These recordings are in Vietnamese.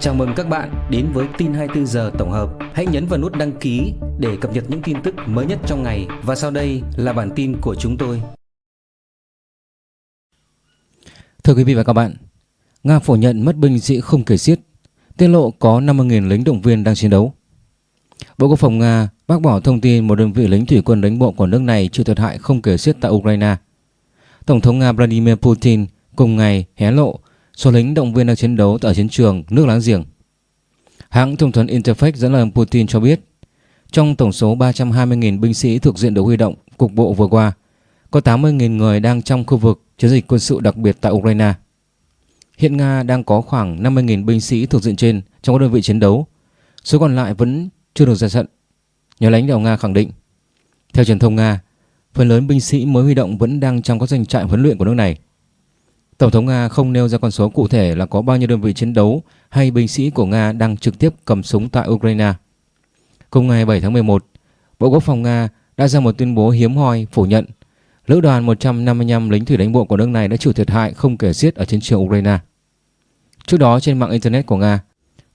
Chào mừng các bạn đến với tin 24 giờ tổng hợp. Hãy nhấn vào nút đăng ký để cập nhật những tin tức mới nhất trong ngày và sau đây là bản tin của chúng tôi. Thưa quý vị và các bạn, Nga phủ nhận mất binh sĩ không kể xiết, tiết lộ có 50.000 lính động viên đang chiến đấu. Bộ Quốc phòng Nga bác bỏ thông tin một đơn vị lính thủy quân đánh bộ của nước này chịu thiệt hại không kể xiết tại Ukraine. Tổng thống Nga Vladimir Putin cùng ngày hé lộ số lính động viên đang chiến đấu tại chiến trường nước láng giềng. Hãng thông tấn Interfax dẫn lời Putin cho biết, trong tổng số 320.000 binh sĩ thuộc diện được huy động cục bộ vừa qua, có 80.000 người đang trong khu vực chiến dịch quân sự đặc biệt tại Ukraine. Hiện Nga đang có khoảng 50.000 binh sĩ thuộc diện trên trong các đơn vị chiến đấu, số còn lại vẫn chưa được ra trận. Nhà lãnh đạo Nga khẳng định, theo truyền thông Nga, phần lớn binh sĩ mới huy động vẫn đang trong các doanh trại huấn luyện của nước này. Tổng thống Nga không nêu ra con số cụ thể là có bao nhiêu đơn vị chiến đấu hay binh sĩ của Nga đang trực tiếp cầm súng tại Ukraine. Cùng ngày 7 tháng 11, Bộ Quốc phòng Nga đã ra một tuyên bố hiếm hoi phủ nhận lữ đoàn 155 lính thủy đánh bộ của nước này đã chịu thiệt hại không kể xiết ở chiến trường Ukraine. Trước đó trên mạng Internet của Nga,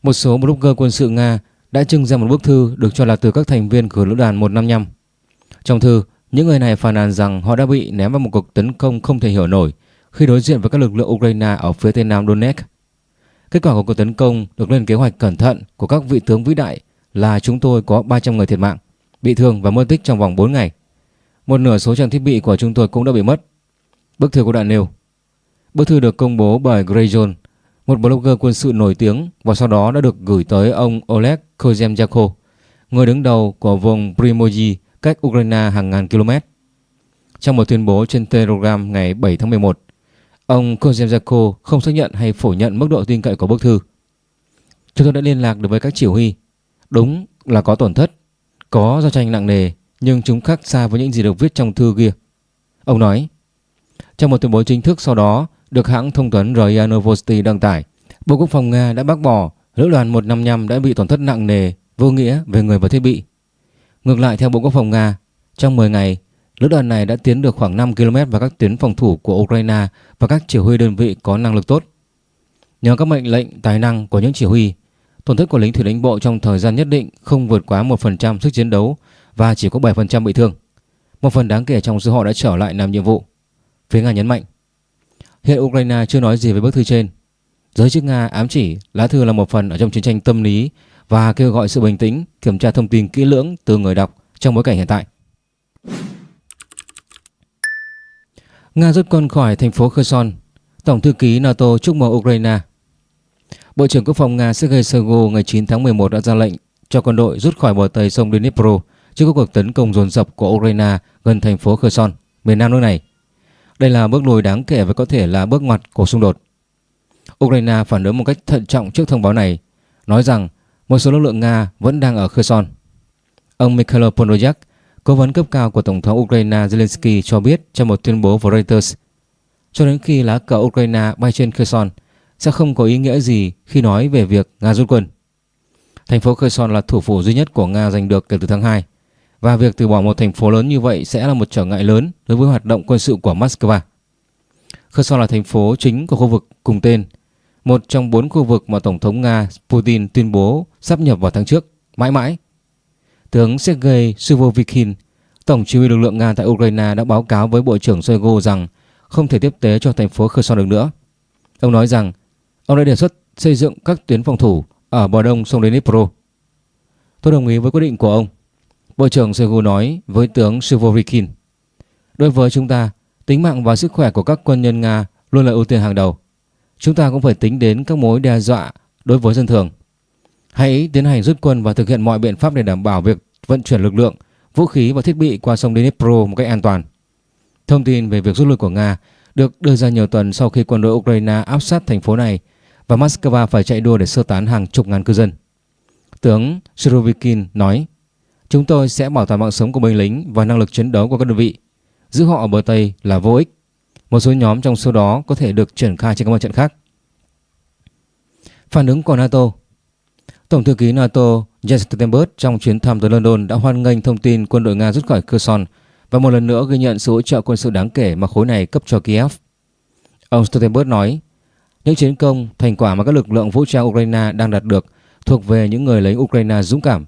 một số blogger quân sự Nga đã trưng ra một bức thư được cho là từ các thành viên của lữ đoàn 155. Trong thư, những người này phàn nàn rằng họ đã bị ném vào một cuộc tấn công không thể hiểu nổi khi đối diện với các lực lượng Ukraine ở phía tây nam Donetsk. Kết quả của cuộc tấn công được lên kế hoạch cẩn thận của các vị tướng vĩ đại là chúng tôi có 300 người thiệt mạng, bị thương và mất tích trong vòng 4 ngày. Một nửa số trang thiết bị của chúng tôi cũng đã bị mất. Bức thư của đoạn nêu. Bức thư được công bố bởi Grayson, một blogger quân sự nổi tiếng và sau đó đã được gửi tới ông Oleg Kozemchako, người đứng đầu của vùng Primoji cách Ukraine hàng ngàn km. Trong một tuyên bố trên Telegram ngày 7 tháng 11, ông Kozemzako không xác nhận hay phủ nhận mức độ tin cậy của bức thư. Chúng tôi đã liên lạc được với các chỉ huy. Đúng là có tổn thất, có giao tranh nặng nề, nhưng chúng khác xa với những gì được viết trong thư kia. Ông nói, trong một tuyên bố chính thức sau đó được hãng thông tấn RIA Novosti đăng tải, Bộ Quốc phòng Nga đã bác bỏ lữ đoàn 155 đã bị tổn thất nặng nề, vô nghĩa về người và thiết bị. Ngược lại theo Bộ Quốc phòng Nga, trong 10 ngày, lữ đoàn này đã tiến được khoảng 5 km vào các tuyến phòng thủ của Ukraine và các chỉ huy đơn vị có năng lực tốt. Nhờ các mệnh lệnh tài năng của những chỉ huy, tổn thất của lính thủy đánh bộ trong thời gian nhất định không vượt quá 1% sức chiến đấu và chỉ có 7% bị thương. Một phần đáng kể trong số họ đã trở lại làm nhiệm vụ. Phía Nga nhấn mạnh, hiện Ukraine chưa nói gì về bức thư trên. Giới chức Nga ám chỉ lá thư là một phần ở trong chiến tranh tâm lý và kêu gọi sự bình tĩnh, kiểm tra thông tin kỹ lưỡng từ người đọc trong bối cảnh hiện tại. Nga rút quân khỏi thành phố Kherson, Tổng thư ký NATO chúc mừng Ukraine. Bộ trưởng Quốc phòng Nga Sergei Shoigu ngày 9 tháng 11 đã ra lệnh cho quân đội rút khỏi bờ tây sông Dnipro trước các cuộc tấn công dồn dập của Ukraine gần thành phố Kherson, miền nam nước này. Đây là bước lùi đáng kể và có thể là bước ngoặt của xung đột. Ukraine phản ứng một cách thận trọng trước thông báo này, nói rằng một số lực lượng Nga vẫn đang ở Kherson. Ông Mikhail Podolyak, cố vấn cấp cao của Tổng thống Ukraine Zelensky cho biết trong một tuyên bố với Reuters, cho đến khi lá cờ Ukraine bay trên Kherson sẽ không có ý nghĩa gì khi nói về việc Nga rút quân. Thành phố Kherson là thủ phủ duy nhất của Nga giành được kể từ tháng 2 và việc từ bỏ một thành phố lớn như vậy sẽ là một trở ngại lớn đối với hoạt động quân sự của Moscow. Kherson là thành phố chính của khu vực cùng tên, một trong bốn khu vực mà Tổng thống Nga Putin tuyên bố sắp nhập vào tháng trước, mãi mãi. Tướng Sergei Suvovikin, Tổng chỉ huy lực lượng Nga tại Ukraine đã báo cáo với Bộ trưởng Shoigu rằng không thể tiếp tế cho thành phố Kherson được nữa. Ông nói rằng ông đã đề xuất xây dựng các tuyến phòng thủ ở bờ đông sông Dnipro. Tôi đồng ý với quyết định của ông. Bộ trưởng Shoigu nói với tướng Suvovikin. Đối với chúng ta, tính mạng và sức khỏe của các quân nhân Nga luôn là ưu tiên hàng đầu. Chúng ta cũng phải tính đến các mối đe dọa đối với dân thường. Hãy tiến hành rút quân và thực hiện mọi biện pháp để đảm bảo việc vận chuyển lực lượng, vũ khí và thiết bị qua sông Dnipro một cách an toàn. Thông tin về việc rút lui của Nga được đưa ra nhiều tuần sau khi quân đội Ukraine áp sát thành phố này và Moscow phải chạy đua để sơ tán hàng chục ngàn cư dân. Tướng Surovikin nói, Chúng tôi sẽ bảo toàn mạng sống của binh lính và năng lực chiến đấu của các đơn vị. Giữ họ ở bờ Tây là vô ích. Một số nhóm trong số đó có thể được triển khai trên các mặt trận khác. Phản ứng của NATO Tổng thư ký NATO Jens Stoltenberg trong chuyến thăm tới London đã hoan nghênh thông tin quân đội Nga rút khỏi Kherson và một lần nữa ghi nhận sự hỗ trợ quân sự đáng kể mà khối này cấp cho Kiev. Ông Stoltenberg nói, Những chiến công, thành quả mà các lực lượng vũ trang Ukraine đang đạt được thuộc về những người lính Ukraine dũng cảm.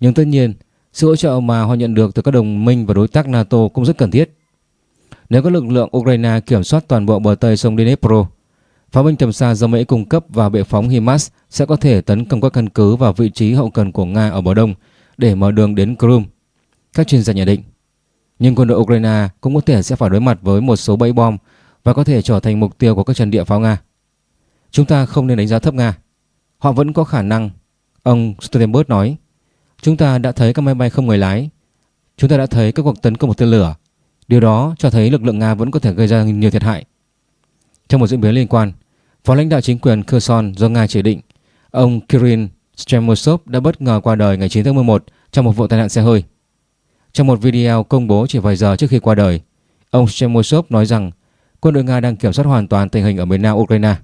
Nhưng tất nhiên, sự hỗ trợ mà họ nhận được từ các đồng minh và đối tác NATO cũng rất cần thiết. Nếu các lực lượng Ukraine kiểm soát toàn bộ bờ Tây sông Dnipro, pháo binh tầm xa do Mỹ cung cấp và bệ phóng HIMARS sẽ có thể tấn công các căn cứ và vị trí hậu cần của Nga ở bờ Đông để mở đường đến Crimea. Các chuyên gia nhận định. Nhưng quân đội Ukraine cũng có thể sẽ phải đối mặt với một số bẫy bom và có thể trở thành mục tiêu của các trận địa pháo Nga. Chúng ta không nên đánh giá thấp Nga. Họ vẫn có khả năng, ông Stoltenberg nói. Chúng ta đã thấy các máy bay không người lái. Chúng ta đã thấy các cuộc tấn công một tên lửa. Điều đó cho thấy lực lượng Nga vẫn có thể gây ra nhiều thiệt hại. Trong một diễn biến liên quan, Phó lãnh đạo chính quyền Kherson do Nga chỉ định, ông Kirill Stremosov đã bất ngờ qua đời ngày 9 tháng 11 trong một vụ tai nạn xe hơi. Trong một video công bố chỉ vài giờ trước khi qua đời, ông Stremosov nói rằng quân đội Nga đang kiểm soát hoàn toàn tình hình ở miền nam Ukraine.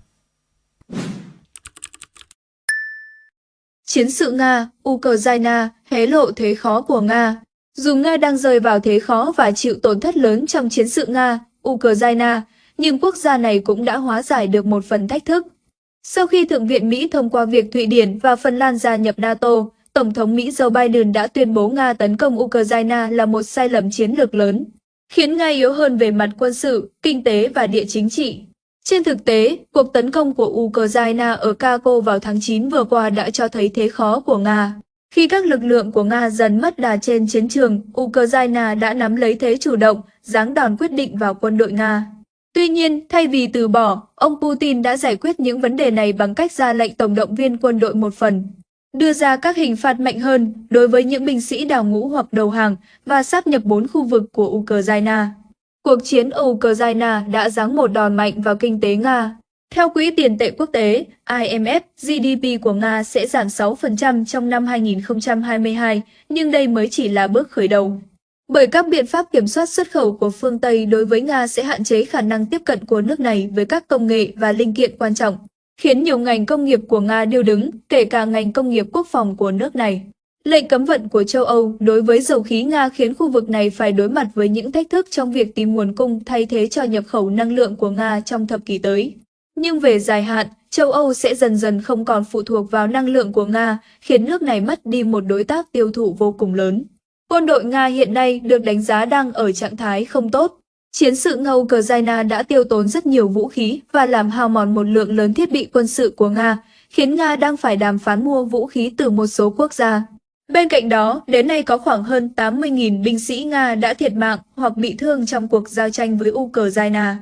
Chiến sự Nga, Ukraine hé lộ thế khó của Nga. Dù Nga đang rơi vào thế khó và chịu tổn thất lớn trong chiến sự Nga, Ukraine, nhưng quốc gia này cũng đã hóa giải được một phần thách thức. Sau khi Thượng viện Mỹ thông qua việc Thụy Điển và Phần Lan gia nhập NATO, Tổng thống Mỹ Joe Biden đã tuyên bố Nga tấn công Ukraine là một sai lầm chiến lược lớn, khiến Nga yếu hơn về mặt quân sự, kinh tế và địa chính trị. Trên thực tế, cuộc tấn công của Ukraine ở Kako vào tháng 9 vừa qua đã cho thấy thế khó của Nga. Khi các lực lượng của Nga dần mất đà trên chiến trường, Ukraine đã nắm lấy thế chủ động, giáng đòn quyết định vào quân đội Nga. Tuy nhiên, thay vì từ bỏ, ông Putin đã giải quyết những vấn đề này bằng cách ra lệnh tổng động viên quân đội một phần, đưa ra các hình phạt mạnh hơn đối với những binh sĩ đào ngũ hoặc đầu hàng và sáp nhập bốn khu vực của Ukraine. Cuộc chiến ở Ukraine đã giáng một đòn mạnh vào kinh tế Nga. Theo Quỹ tiền tệ quốc tế, IMF, GDP của Nga sẽ giảm 6% trong năm 2022, nhưng đây mới chỉ là bước khởi đầu. Bởi các biện pháp kiểm soát xuất khẩu của phương Tây đối với Nga sẽ hạn chế khả năng tiếp cận của nước này với các công nghệ và linh kiện quan trọng, khiến nhiều ngành công nghiệp của Nga điêu đứng, kể cả ngành công nghiệp quốc phòng của nước này. Lệnh cấm vận của châu Âu đối với dầu khí Nga khiến khu vực này phải đối mặt với những thách thức trong việc tìm nguồn cung thay thế cho nhập khẩu năng lượng của Nga trong thập kỷ tới. Nhưng về dài hạn, châu Âu sẽ dần dần không còn phụ thuộc vào năng lượng của Nga, khiến nước này mất đi một đối tác tiêu thụ vô cùng lớn. Quân đội Nga hiện nay được đánh giá đang ở trạng thái không tốt. Chiến sự ngâu Ukraine đã tiêu tốn rất nhiều vũ khí và làm hao mòn một lượng lớn thiết bị quân sự của Nga, khiến Nga đang phải đàm phán mua vũ khí từ một số quốc gia. Bên cạnh đó, đến nay có khoảng hơn 80.000 binh sĩ Nga đã thiệt mạng hoặc bị thương trong cuộc giao tranh với Ukraine.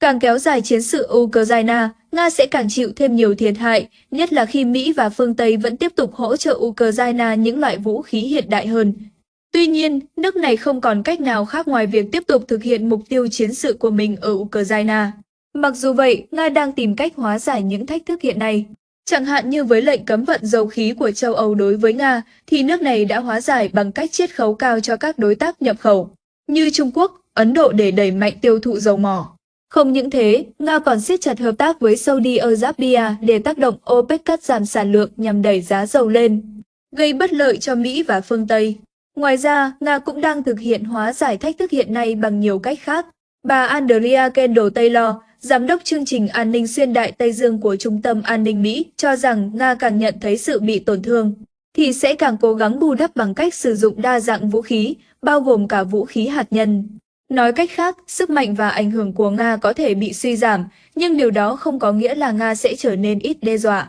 Càng kéo dài chiến sự Ukraine, Nga sẽ càng chịu thêm nhiều thiệt hại, nhất là khi Mỹ và phương Tây vẫn tiếp tục hỗ trợ Ukraine những loại vũ khí hiện đại hơn. Tuy nhiên, nước này không còn cách nào khác ngoài việc tiếp tục thực hiện mục tiêu chiến sự của mình ở Ukraine. Mặc dù vậy, Nga đang tìm cách hóa giải những thách thức hiện nay. Chẳng hạn như với lệnh cấm vận dầu khí của châu Âu đối với Nga, thì nước này đã hóa giải bằng cách chiết khấu cao cho các đối tác nhập khẩu, như Trung Quốc, Ấn Độ để đẩy mạnh tiêu thụ dầu mỏ. Không những thế, Nga còn siết chặt hợp tác với Saudi Arabia để tác động OPEC cắt giảm sản lượng nhằm đẩy giá dầu lên, gây bất lợi cho Mỹ và phương Tây. Ngoài ra, Nga cũng đang thực hiện hóa giải thách thức hiện nay bằng nhiều cách khác. Bà Andrea Kendall Taylor, Giám đốc chương trình an ninh xuyên đại Tây Dương của Trung tâm An ninh Mỹ, cho rằng Nga càng nhận thấy sự bị tổn thương, thì sẽ càng cố gắng bù đắp bằng cách sử dụng đa dạng vũ khí, bao gồm cả vũ khí hạt nhân. Nói cách khác, sức mạnh và ảnh hưởng của Nga có thể bị suy giảm, nhưng điều đó không có nghĩa là Nga sẽ trở nên ít đe dọa.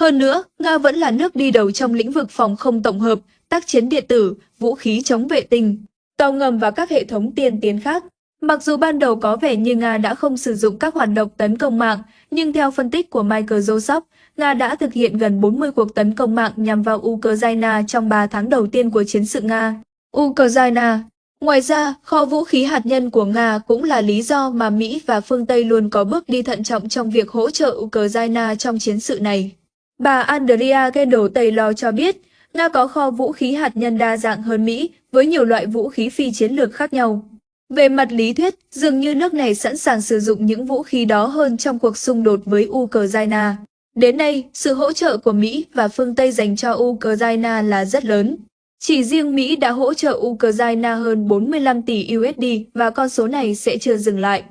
Hơn nữa, Nga vẫn là nước đi đầu trong lĩnh vực phòng không tổng hợp, tác chiến điện tử, vũ khí chống vệ tinh, tàu ngầm và các hệ thống tiên tiến khác. Mặc dù ban đầu có vẻ như Nga đã không sử dụng các hoạt động tấn công mạng, nhưng theo phân tích của Michael Joseph, Nga đã thực hiện gần 40 cuộc tấn công mạng nhằm vào Ukraine trong 3 tháng đầu tiên của chiến sự Nga. Ukraine Ngoài ra, kho vũ khí hạt nhân của Nga cũng là lý do mà Mỹ và phương Tây luôn có bước đi thận trọng trong việc hỗ trợ Ukraine trong chiến sự này. Bà Andrea Kendall Taylor cho biết, Nga có kho vũ khí hạt nhân đa dạng hơn Mỹ với nhiều loại vũ khí phi chiến lược khác nhau. Về mặt lý thuyết, dường như nước này sẵn sàng sử dụng những vũ khí đó hơn trong cuộc xung đột với Ukraine. Đến nay, sự hỗ trợ của Mỹ và phương Tây dành cho Ukraine là rất lớn. Chỉ riêng Mỹ đã hỗ trợ Ukraine hơn 45 tỷ USD và con số này sẽ chưa dừng lại.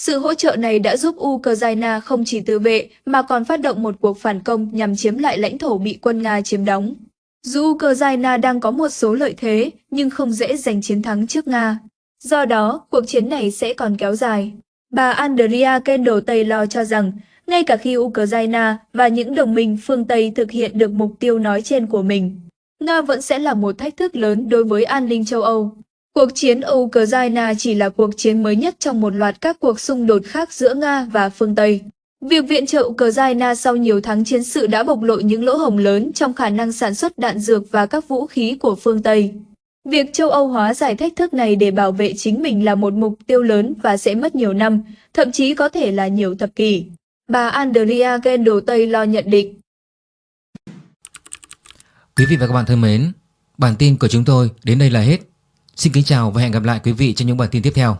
Sự hỗ trợ này đã giúp Ukraine không chỉ tự vệ mà còn phát động một cuộc phản công nhằm chiếm lại lãnh thổ bị quân Nga chiếm đóng. Dù Ukraine đang có một số lợi thế nhưng không dễ giành chiến thắng trước Nga. Do đó, cuộc chiến này sẽ còn kéo dài. Bà Andrea Kendall Taylor cho rằng, ngay cả khi Ukraine và những đồng minh phương Tây thực hiện được mục tiêu nói trên của mình, Nga vẫn sẽ là một thách thức lớn đối với an ninh châu Âu. Cuộc chiến Ukraine chỉ là cuộc chiến mới nhất trong một loạt các cuộc xung đột khác giữa Nga và phương Tây. Việc viện trợ Ukraine sau nhiều tháng chiến sự đã bộc lộ những lỗ hổng lớn trong khả năng sản xuất đạn dược và các vũ khí của phương Tây. Việc châu Âu hóa giải thách thức này để bảo vệ chính mình là một mục tiêu lớn và sẽ mất nhiều năm, thậm chí có thể là nhiều thập kỷ. Bà Andrea Kendall lo nhận định. Quý vị và các bạn thân mến, bản tin của chúng tôi đến đây là hết. Xin kính chào và hẹn gặp lại quý vị trong những bản tin tiếp theo.